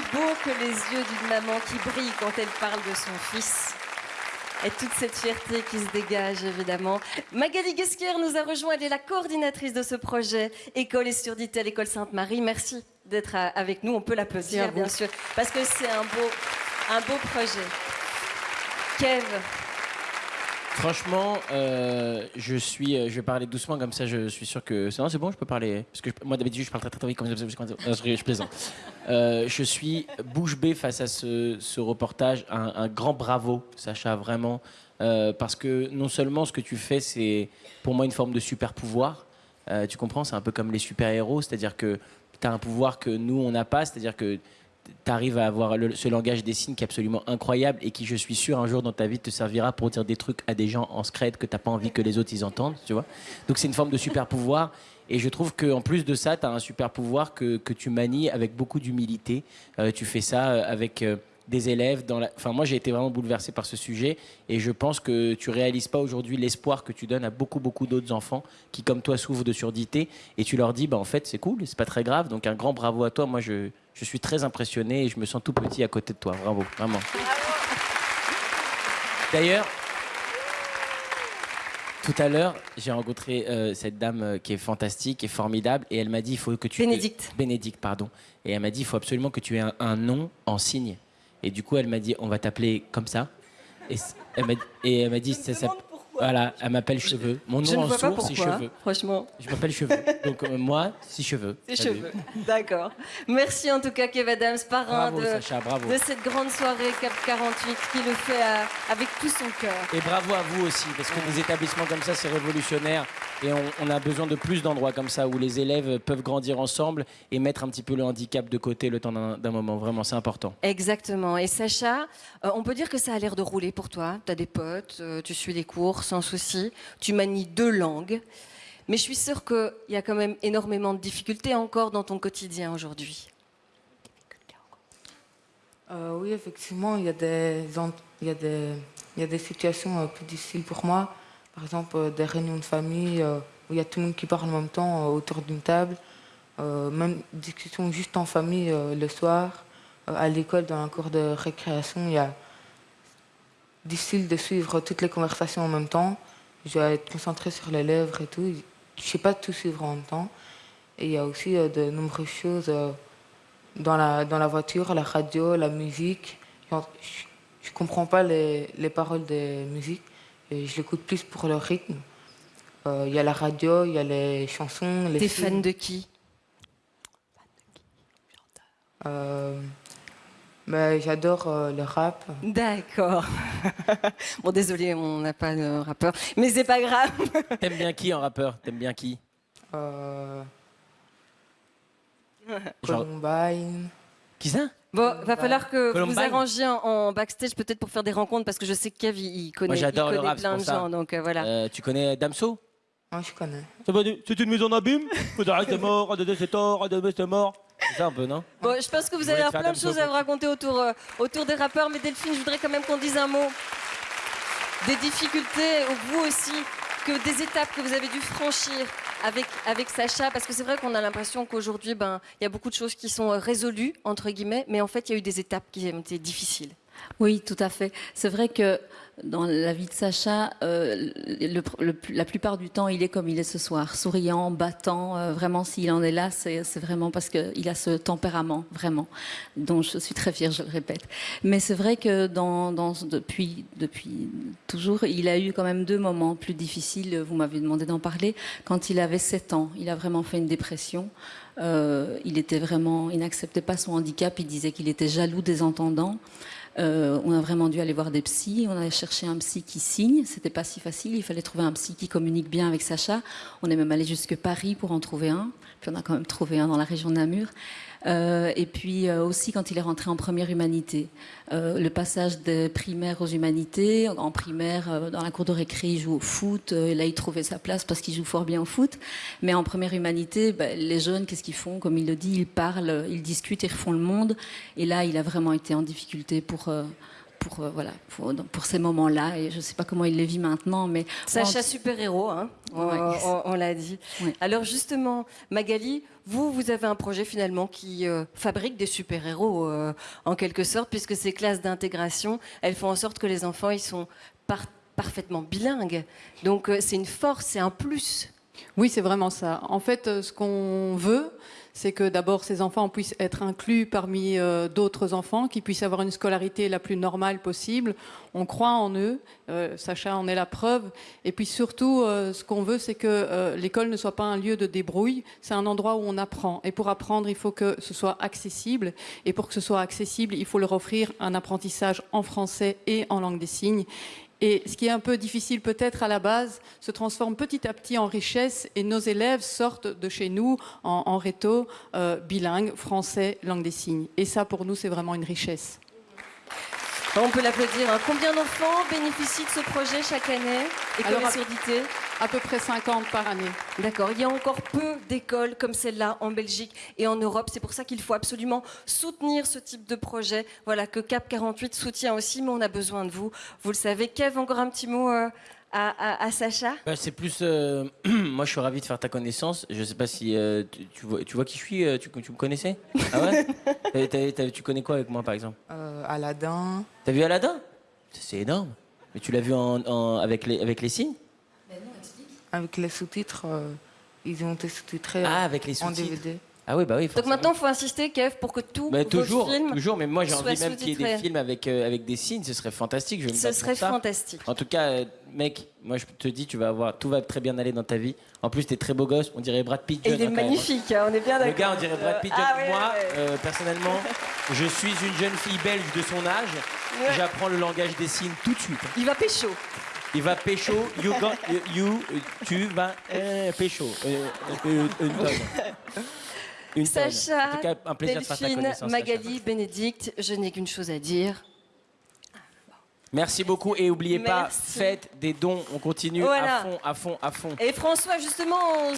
plus beau que les yeux d'une maman qui brille quand elle parle de son fils. Et toute cette fierté qui se dégage, évidemment. Magali Guesquière nous a rejoint. Elle est la coordinatrice de ce projet École et surdité à l'école Sainte-Marie. Merci d'être avec nous. On peut l'applaudir, bien sûr, parce que c'est un beau, un beau projet. Kev, Franchement, euh, je suis, euh, je vais parler doucement comme ça. Je suis sûr que c'est bon. Je peux parler? Parce que moi d'habitude je parle très très, vite comme ça. Je, je plaisante. Euh, je suis bouche bée face à ce, reportage. Un, grand bravo, Sacha, vraiment, parce que non seulement ce que tu fais, c'est pour moi une forme de super pouvoir. tu comprends C'est un peu comme les super héros, c'est-à-dire que tu as un pouvoir que nous on n'a pas, c'est-à-dire que tu arrives à avoir ce langage des signes qui est absolument incroyable et qui, je suis sûr, un jour dans ta vie te servira pour dire des trucs à des gens en scred que tu n'as pas envie que les autres ils entendent, tu vois. Donc c'est une forme de super pouvoir. Et je trouve qu'en plus de ça, tu as un super pouvoir que, que, tu manies avec beaucoup d'humilité. Euh, tu fais ça euh, avec euh, des élèves. Dans la... Enfin, moi, j'ai été vraiment bouleversé par ce sujet. Et je pense que tu réalises pas aujourd'hui l'espoir que tu donnes à beaucoup, beaucoup d'autres enfants qui, comme toi, souffrent de surdité. Et tu leur dis, bah, en fait, c'est cool, c'est pas très grave. Donc, un grand bravo à toi. Moi, je, je suis très impressionné et je me sens tout petit à côté de toi. Bravo, vraiment. D'ailleurs, tout à l'heure, j'ai rencontré euh, cette dame euh, qui est fantastique et formidable et elle m'a dit il faut que tu Bénédicte. Bénédicte, pardon. Et elle m'a dit il faut absolument que tu aies un, nom en signe. Et du coup, elle m'a dit on va t'appeler comme ça. Et elle m'a dit ça, voilà, elle m'appelle Cheveux. Mon nom en sourd, c'est Cheveux. Franchement. Je m'appelle Cheveux. Donc euh, moi, c'est Cheveux. C'est Cheveux. D'accord. Merci en tout cas, Kev Adams, parrain de, de, cette grande soirée Cap 48 qui le fait avec tout son cœur. Et bravo à vous aussi, parce que des établissements comme ça, c'est révolutionnaire. Et on, a besoin de plus d'endroits comme ça où les élèves peuvent grandir ensemble et mettre un petit peu le handicap de côté le temps d'un moment. Vraiment, c'est important. Exactement. Et Sacha, euh, on peut dire que ça a l'air de rouler pour toi. Tu as des potes, euh, tu suis les cours sans souci, tu manies deux langues. Mais je suis sûre qu'il y a quand même énormément de difficultés encore dans ton quotidien aujourd'hui. Euh, oui, effectivement, il y, a des, il, y a des, il y a des situations plus difficiles pour moi. Par exemple, des réunions de famille où il y a tout le monde qui parle en même temps autour d'une table. même discussions juste en famille le soir. à l'école, dans un cours de récréation, il y a difficile de suivre toutes les conversations en même temps. Je dois être concentré sur les lèvres et tout. Je ne sais pas tout suivre en même temps. Et il y a aussi euh, de nombreuses choses euh, dans, la, dans la voiture, la radio, la musique. je ne comprends pas les, les, paroles des musiques. Et je l'écoute plus pour le rythme. Euh, il y a la radio, il y a les chansons. Les T'es fan de qui Fan de qui? Euh, bah, j'adore euh, le rap. D'accord. bon, désolé, on n'a pas de rappeur, mais c'est pas grave. T'aimes bien qui en rappeur? T'aimes bien qui? Euh... Columbine. Qui ça? Bon, va falloir que vous arrangiez en, backstage peut-être pour faire des rencontres parce que je sais que Kev il, connaît, il connaît plein de gens, donc euh, voilà. Euh, tu connais Damso? Moi, je connais. C'est une maison d'abîme Vous arrêtez mort, c'est tort, c'est mort. C'est ça un peu, non Bon, je pense que vous, allez avoir plein de choses à vous raconter autour, euh, autour des rappeurs, mais Delphine, je voudrais quand même qu'on dise un mot des difficultés, vous aussi, que des étapes que vous avez dû franchir avec, avec Sacha, parce que c'est vrai qu'on a l'impression qu'aujourd'hui, ben, il y a beaucoup de choses qui sont euh, résolues, entre guillemets, mais en fait, il y a eu des étapes qui ont été difficiles. Oui, tout à fait. C'est vrai que dans la vie de Sacha, euh, la plupart du temps, il est comme il est ce soir, souriant, battant. Euh, vraiment, s'il en est là, c'est vraiment parce qu'il a ce tempérament, vraiment, dont je suis très fière, je le répète. Mais c'est vrai que depuis toujours, il a eu quand même deux moments plus difficiles. Vous m'avez demandé d'en parler. Quand il avait 7 ans, il a vraiment fait une dépression. Euh, il était vraiment, il n'acceptait pas son handicap. Il disait qu'il était jaloux des entendants. Euh, on a vraiment dû aller voir des psys. On a cherché un psy qui signe. C'était pas si facile. Il fallait trouver un psy qui communique bien avec Sacha. On est même allé jusque Paris pour en trouver un. Puis on a quand même trouvé un dans la région de Namur. Euh, et puis euh, aussi quand il est rentré en première humanité. Euh, le passage des primaires aux humanités, en primaire, dans la cour de récré, il joue au foot, là il trouvait sa place parce qu'il joue fort bien au foot. Mais en première humanité, bah, les jeunes, qu'est-ce qu'ils font? Comme il le dit, ils parlent, ils discutent, ils refont le monde. Et là, il a vraiment été en difficulté pour pour, euh, voilà, pour, pour ces moments-là. Et je ne sais pas comment il les vit maintenant, mais Sacha super-héros, hein, on, Ouais. on- on l'a dit. Ouais. Alors justement, Magali, vous, vous avez un projet finalement qui euh, fabrique des super-héros euh, en quelque sorte, puisque ces classes d'intégration, elles font en sorte que les enfants, ils sont par- parfaitement bilingues. Donc euh, c'est une force, c'est un plus. Oui, c'est vraiment ça. En fait, ce qu'on veut, c'est que d'abord ces enfants puissent être inclus parmi euh, d'autres enfants, qu'ils puissent avoir une scolarité la plus normale possible. On croit en eux, euh, Sacha en est la preuve. Et puis surtout, euh, ce qu'on veut, c'est que l'école ne soit pas un lieu de débrouille, c'est un endroit où on apprend. Et pour apprendre, il faut que ce soit accessible. Et pour que ce soit accessible, il faut leur offrir un apprentissage en français et en langue des signes. Et ce qui est un peu difficile peut-être à la base se transforme petit à petit en richesse et nos élèves sortent de chez nous en, réto euh, bilingue, français, langue des signes. Et ça pour nous c'est vraiment une richesse. On peut l'applaudir. hein. Combien d'enfants bénéficient de ce projet chaque année École Alors, et à- surdité À peu près 50 par année. D'accord. Il y a encore peu d'écoles comme celle-là en Belgique et en Europe. C'est pour ça qu'il faut absolument soutenir ce type de projet. Voilà, que Cap 48 soutient aussi, mais on a besoin de vous. Vous le savez. Kev, encore un petit mot euh, à, à- à Sacha Bah, c'est plus. euh, moi, je suis ravi de faire ta connaissance. Je sais pas si euh, tu, tu vois, tu vois qui je suis. euh, Tu, tu me connaissais? Ah ouais? T'as- t'as- t'as- Tu connais quoi avec moi, par exemple? Euh, Aladdin. T'as vu Aladdin? C'est énorme. Mais tu l'as vu en, en- avec, les, avec les signes? Avec les sous-titres, euh, ils ont été sous-titrés Ah, avec les en sous-titres. DVD. Ah oui, bah oui. Donc maintenant, il faut insister, Kev, pour que tous Bah, vos toujours, films, toujours. Mais moi, j'ai envie même qu'il y ait des films avec, euh, avec des signes. Ce serait fantastique. Je vais me ce serait ça. fantastique. En tout cas, euh, mec, moi je te dis, tu vas avoir, tout va très bien aller dans ta vie. En plus, t'es très beau gosse, on dirait Brad Pitt. Et il est hein, hein. magnifique, hein, on est bien Le d'accord. gars, on dirait Brad Pitt. Ah Moi, euh, personnellement, je suis une jeune fille belge de son âge. Ouais. J'apprends le langage des signes tout de suite. Il va pécho. Il va pécho, you, got- you, tu vas euh, pécho. Euh, euh, une. Sacha, En tout cas, un plaisir de faire ta Delphine, connaissance. Magali, Sacha. Bénédicte, je n'ai qu'une chose à dire. Merci beaucoup et n'oubliez pas, faites des dons. On continue Voilà. à fond, à fond, à fond. Et François, justement, on